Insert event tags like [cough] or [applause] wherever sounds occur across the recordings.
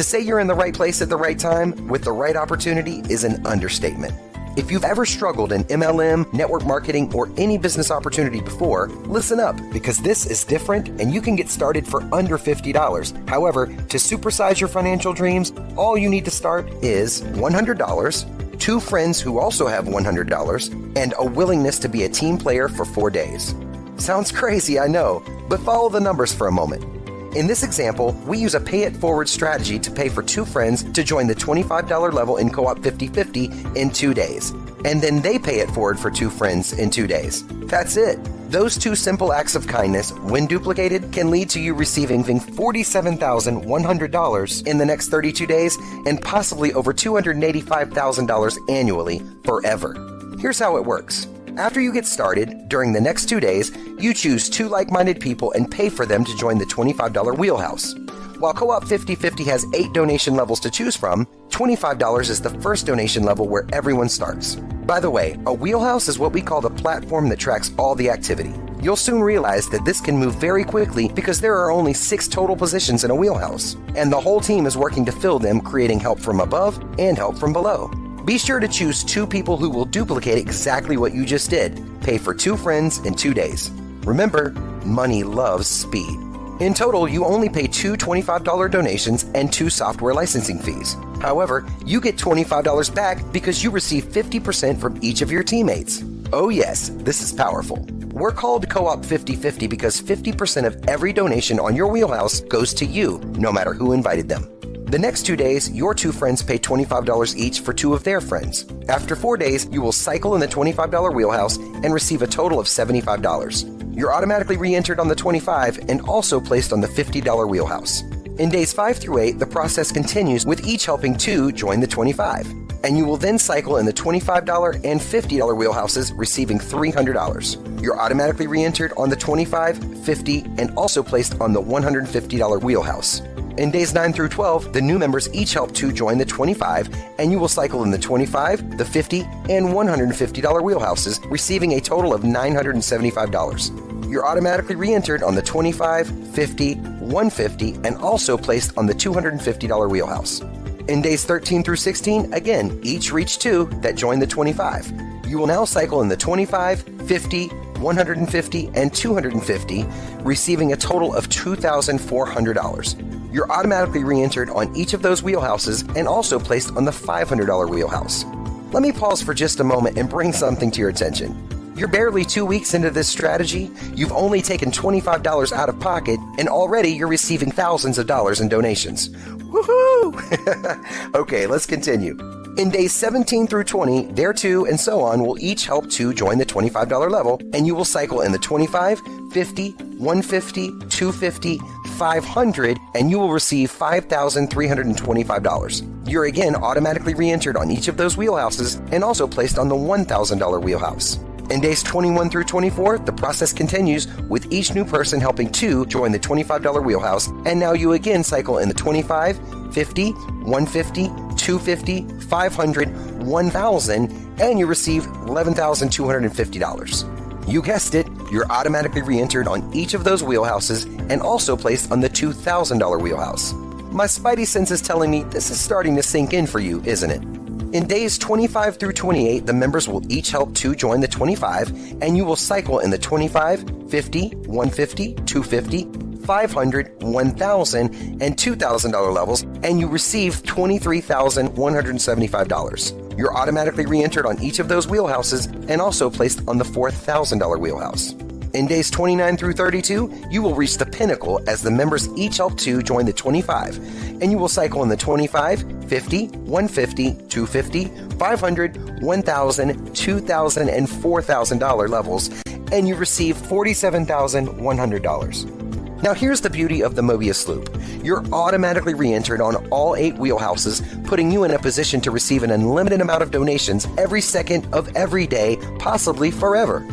To say you're in the right place at the right time with the right opportunity is an understatement. If you've ever struggled in MLM, network marketing, or any business opportunity before, listen up because this is different and you can get started for under $50. However, to supersize your financial dreams, all you need to start is $100, two friends who also have $100, and a willingness to be a team player for four days. Sounds [laughs] crazy, I know, but follow the numbers for a moment. In this example, we use a pay it forward strategy to pay for two friends to join the $25 level in Co op 50 50 in two days. And then they pay it forward for two friends in two days. That's it. Those two simple acts of kindness, when duplicated, can lead to you receiving $47,100 in the next 32 days and possibly over $285,000 annually forever. Here's how it works. After you get started, during the next two days, you choose two like minded people and pay for them to join the $25 wheelhouse. While Co op 50 50 has eight donation levels to choose from, $25 is the first donation level where everyone starts. By the way, a wheelhouse is what we call the platform that tracks all the activity. You'll soon realize that this can move very quickly because there are only six total positions in a wheelhouse, and the whole team is working to fill them, creating help from above and help from below. Be sure to choose two people who will duplicate exactly what you just did. Pay for two friends in two days. Remember, money loves speed. In total, you only pay two $25 donations and two software licensing fees. However, you get $25 back because you receive 50% from each of your teammates. Oh, yes, this is powerful. We're called Co op 50 50 because 50% of every donation on your wheelhouse goes to you, no matter who invited them. The next two days, your two friends pay $25 each for two of their friends. After four days, you will cycle in the $25 wheelhouse and receive a total of $75. You're automatically re entered on the 25 and also placed on the $50 wheelhouse. In days 5 through 8, the process continues with each helping two join the 25. And you will then cycle in the $25 and $50 wheelhouses, receiving $300. You're automatically re entered on the 25, 50, and also placed on the $150 wheelhouse. In days 9 through 12, the new members each help to join the 25, and you will cycle in the 25, the 50, and $150 wheelhouses, receiving a total of $975. You're automatically re entered on the 25, 50, 150, and also placed on the $250 wheelhouse. In days 13 through 16, again, each reach two that join the 25. You will now cycle in the 25, 50, 150, and 250, receiving a total of $2,400. You're automatically re entered on each of those wheelhouses and also placed on the $500 wheelhouse. Let me pause for just a moment and bring something to your attention. You're barely two weeks into this strategy, you've only taken $25 out of pocket, and already you're receiving thousands of dollars in donations. Woohoo! [laughs] okay, let's continue. In days 17 through 20, there two and so on will each help to join the $25 level, and you will cycle in the 25, 50, 150, 250, 500, and you will receive $5,325. You're again automatically re entered on each of those wheelhouses and also placed on the $1,000 wheelhouse. In days 21 through 24, the process continues with each new person helping two join the $25 wheelhouse, and now you again cycle in the 25, 50, 150, 250, 500, 1000, and you receive $11,250. You guessed it, you're automatically re entered on each of those wheelhouses and also placed on the $2,000 wheelhouse. My spidey sense is telling me this is starting to sink in for you, isn't it? In days 25 through 28, the members will each help two join the 25, and you will cycle in the 25, 50, 150, 250, 500, 1000, and $2,000 levels, and you receive $23,175. You're automatically re entered on each of those wheelhouses and also placed on the $4,000 wheelhouse. In days 29 through 32, you will reach the pinnacle as the members each help two join the 25, and you will cycle in the 25, 50, 150, 250, 500, 1000, $2,000, and $4,000 levels, and you receive $47,100. Now, here's the beauty of the Mobius Loop. You're automatically re entered on all eight wheelhouses, putting you in a position to receive an unlimited amount of donations every second of every day, possibly forever.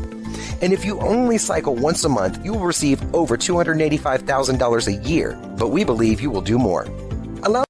And if you only cycle once a month, you will receive over $285,000 a year, but we believe you will do more. Allow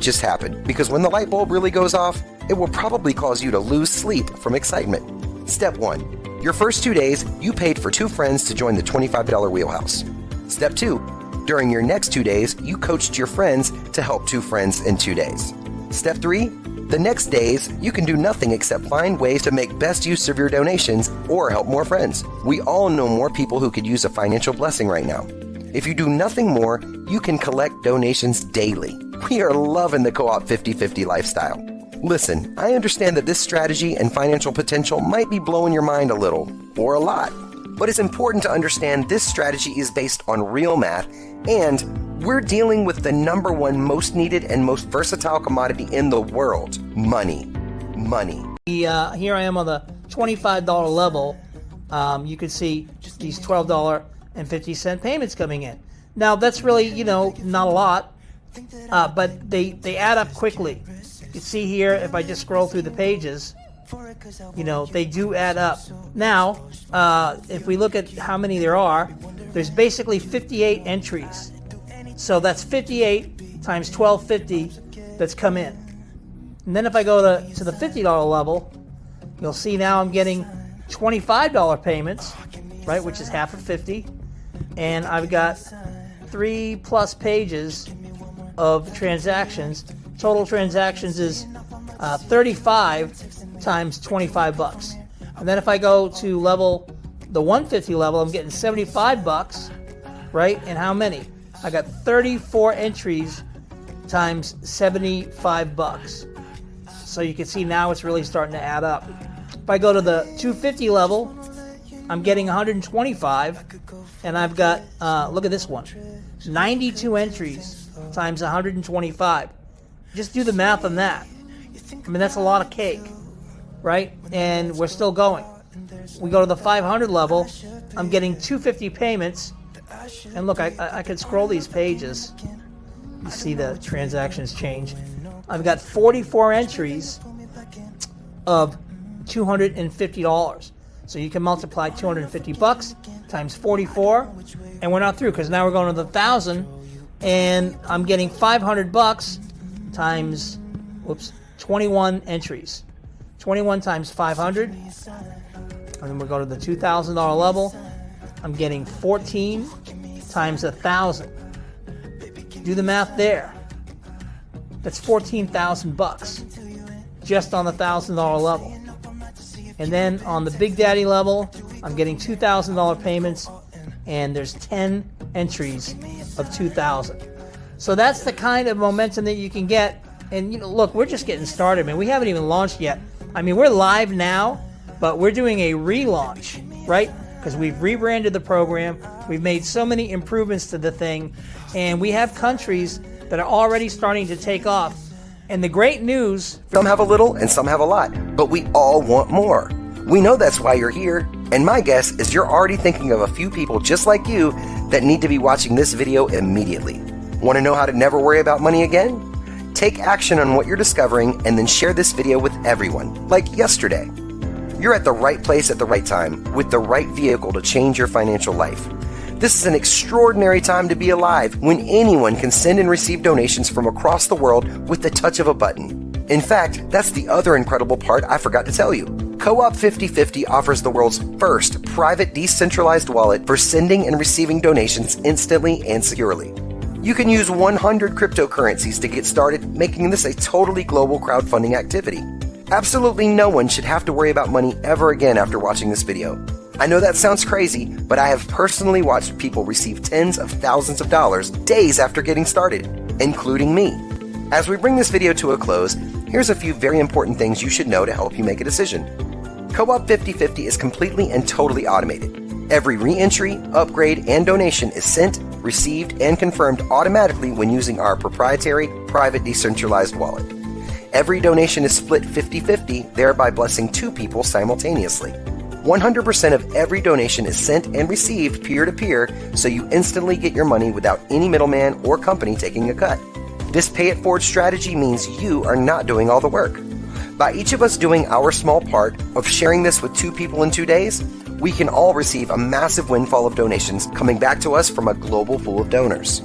just happen because when the light bulb really goes off, it will probably cause you to lose sleep from excitement. Step 1. Your first two days, you paid for two friends to join the $25 wheelhouse. Step 2. During your next two days, you coached your friends to help two friends in two days. Step three, the next days, you can do nothing except find ways to make best use of your donations or help more friends. We all know more people who could use a financial blessing right now. If you do nothing more, you can collect donations daily. We are loving the Co op 50 50 lifestyle. Listen, I understand that this strategy and financial potential might be blowing your mind a little, or a lot, but it's important to understand this strategy is based on real math and we're dealing with the number one most needed and most versatile commodity in the world money. Money. Uh, here I am on the $25 level. Um, you can see just these $12.50 payments coming in. Now, that's really, you know, not a lot, uh, but they, they add up quickly. You can see here, if I just scroll through the pages, you know, they do add up. Now, uh, if we look at how many there are, there's basically 58 entries. So that's 58 times 1250 that's come in. And then if I go to, to the $50 level, you'll see now I'm getting $25 payments, right, which is half of 50. And I've got three plus pages of transactions. Total transactions is uh, 35 times 25 bucks. And then if I go to level, the 150 level, I'm getting 75 bucks, right? And how many? I got 34 entries times 75 bucks. So you can see now it's really starting to add up. If I go to the 250 level, I'm getting 125, and I've got, uh, look at this one, 92 entries times 125. Just do the math on that. I mean, that's a lot of cake, right? And we're still going. We go to the 500 level, I'm getting 250 payments, and look, I, I, I could scroll these pages. You see the transactions change. I've got 44 entries of $250. So you can multiply 250 bucks times 44, and we're not through because now we're going to the thousand, and I'm getting 500 bucks times, whoops, 21 entries. 21 times 500, and then we'll go to the $2,000 level. I'm getting 14 times a thousand. Do the math there. That's 14,000 bucks just on the thousand dollar level. And then on the Big Daddy level, I'm getting $2,000 payments, and there's 10 entries of 2,000. So that's the kind of momentum that you can get. And you know, look, we're just getting started, man. We haven't even launched yet. I mean, we're live now, but we're doing a relaunch, right? Because we've rebranded the program, we've made so many improvements to the thing, and we have countries that are already starting to take off and the great news some have a little and some have a lot, but we all want more. We know that's why you're here, and my guess is you're already thinking of a few people just like you that need to be watching this video immediately. Want to know how to never worry about money again? Take action on what you're discovering and then share this video with everyone, like yesterday. You're at the right place at the right time with the right vehicle to change your financial life. This is an extraordinary time to be alive when anyone can send and receive donations from across the world with the touch of a button. In fact, that's the other incredible part I forgot to tell you. Co op 5050 offers the world's first private decentralized wallet for sending and receiving donations instantly and securely. You can use 100 cryptocurrencies to get started, making this a totally global crowdfunding activity. Absolutely no one should have to worry about money ever again after watching this video. I know that sounds crazy, but I have personally watched people receive tens of thousands of dollars days after getting started, including me. As we bring this video to a close, here's a few very important things you should know to help you make a decision. Co-op 5050 is completely and totally automated. Every re-entry, upgrade, and donation is sent, received, and confirmed automatically when using our proprietary private decentralized wallet. Every donation is split 50-50, thereby blessing two people simultaneously. 100% of every donation is sent and received peer to peer, so you instantly get your money without any middleman or company taking a cut. This pay it forward strategy means you are not doing all the work. By each of us doing our small part of sharing this with two people in two days, we can all receive a massive windfall of donations coming back to us from a global pool of donors.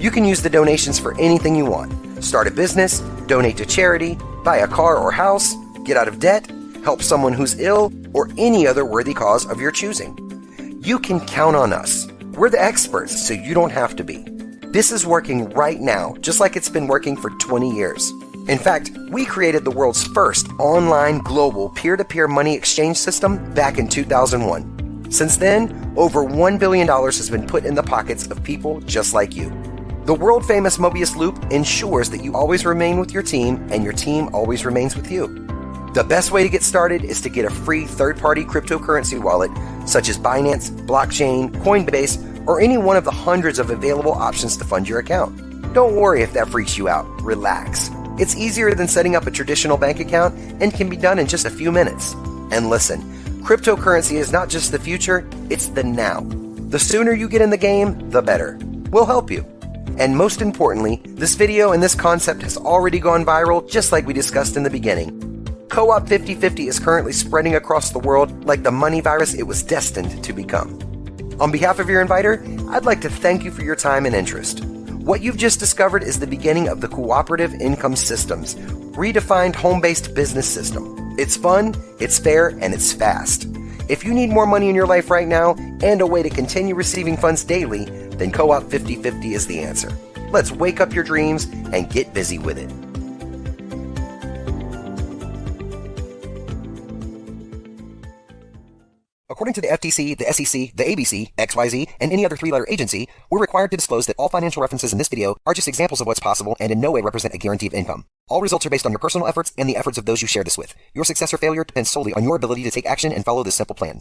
You can use the donations for anything you want start a business, donate to charity, buy a car or house, get out of debt, help someone who's ill, or any other worthy cause of your choosing. You can count on us. We're the experts, so you don't have to be. This is working right now, just like it's been working for 20 years. In fact, we created the world's first online global peer to peer money exchange system back in 2001. Since then, over $1 billion has been put in the pockets of people just like you. The world famous Mobius Loop ensures that you always remain with your team and your team always remains with you. The best way to get started is to get a free third party cryptocurrency wallet such as Binance, Blockchain, Coinbase, or any one of the hundreds of available options to fund your account. Don't worry if that freaks you out. Relax. It's easier than setting up a traditional bank account and can be done in just a few minutes. And listen, cryptocurrency is not just the future, it's the now. The sooner you get in the game, the better. We'll help you. And most importantly, this video and this concept has already gone viral just like we discussed in the beginning. Co-op 5050 is currently spreading across the world like the money virus it was destined to become. On behalf of your inviter, I'd like to thank you for your time and interest. What you've just discovered is the beginning of the cooperative income systems, redefined home-based business system. It's fun, it's fair, and it's fast. If you need more money in your life right now and a way to continue receiving funds daily, then Co-op 5050 is the answer. Let's wake up your dreams and get busy with it. According to the FTC, the SEC, the ABC, XYZ, and any other three-letter agency, we're required to disclose that all financial references in this video are just examples of what's possible and in no way represent a guarantee of income. All results are based on your personal efforts and the efforts of those you share this with. Your success or failure depends solely on your ability to take action and follow this simple plan.